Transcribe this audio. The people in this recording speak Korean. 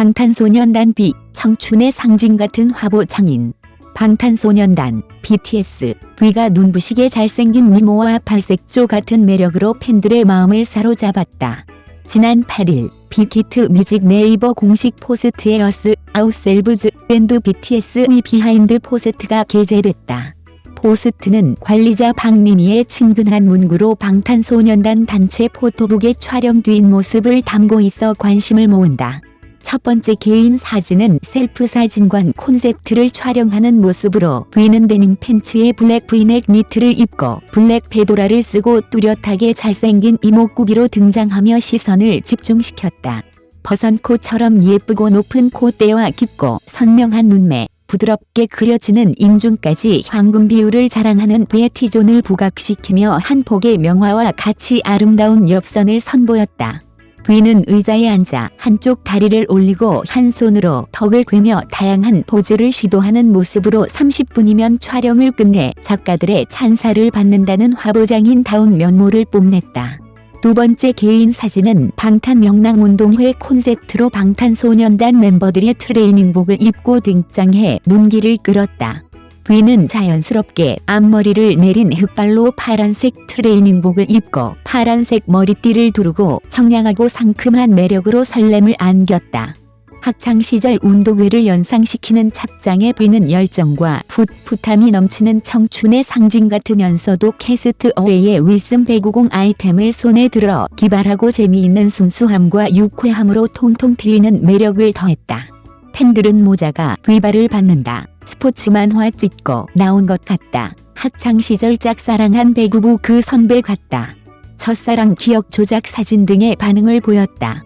방탄소년단 V 청춘의 상징 같은 화보 장인 방탄소년단 BTS V가 눈부시게 잘생긴 미모와 팔색조 같은 매력으로 팬들의 마음을 사로잡았다. 지난 8일 빅히트 뮤직 네이버 공식 포스트에 Us, Ourselves, and BTS의 비하인드 포스트가 게재됐다. 포스트는 관리자 박미미의 친근한 문구로 방탄소년단 단체 포토북의 촬영 뒷모습을 담고 있어 관심을 모은다. 첫 번째 개인 사진은 셀프 사진관 콘셉트를 촬영하는 모습으로 V는 데님 팬츠에 블랙 V넥 니트를 입고 블랙 페도라를 쓰고 뚜렷하게 잘생긴 이목구비로 등장하며 시선을 집중시켰다. 버선코처럼 예쁘고 높은 콧대와 깊고 선명한 눈매, 부드럽게 그려지는 인중까지 황금 비율을 자랑하는 V의 T존을 부각시키며 한 폭의 명화와 같이 아름다운 옆선을 선보였다. V는 의자에 앉아 한쪽 다리를 올리고 한 손으로 턱을 괴며 다양한 포즈를 시도하는 모습으로 30분이면 촬영을 끝내 작가들의 찬사를 받는다는 화보장인다운 면모를 뽐냈다. 두 번째 개인 사진은 방탄명랑운동회 콘셉트로 방탄소년단 멤버들의 트레이닝복을 입고 등장해 눈길을 끌었다. V는 자연스럽게 앞머리를 내린 흑발로 파란색 트레이닝복을 입고 파란색 머리띠를 두르고 청량하고 상큼한 매력으로 설렘을 안겼다. 학창시절 운동회를 연상시키는 착장의 V는 열정과 풋풋함이 넘치는 청춘의 상징 같으면서도 캐스트 어웨이의 윌슨 배구공 아이템을 손에 들어 기발하고 재미있는 순수함과 유쾌함으로 통통 튀는 매력을 더했다. 팬들은 모자가 V발을 받는다. 스포츠 만화 찍고 나온 것 같다. 학창시절 짝사랑한 배구부 그 선배 같다. 첫사랑 기억 조작 사진 등의 반응을 보였다.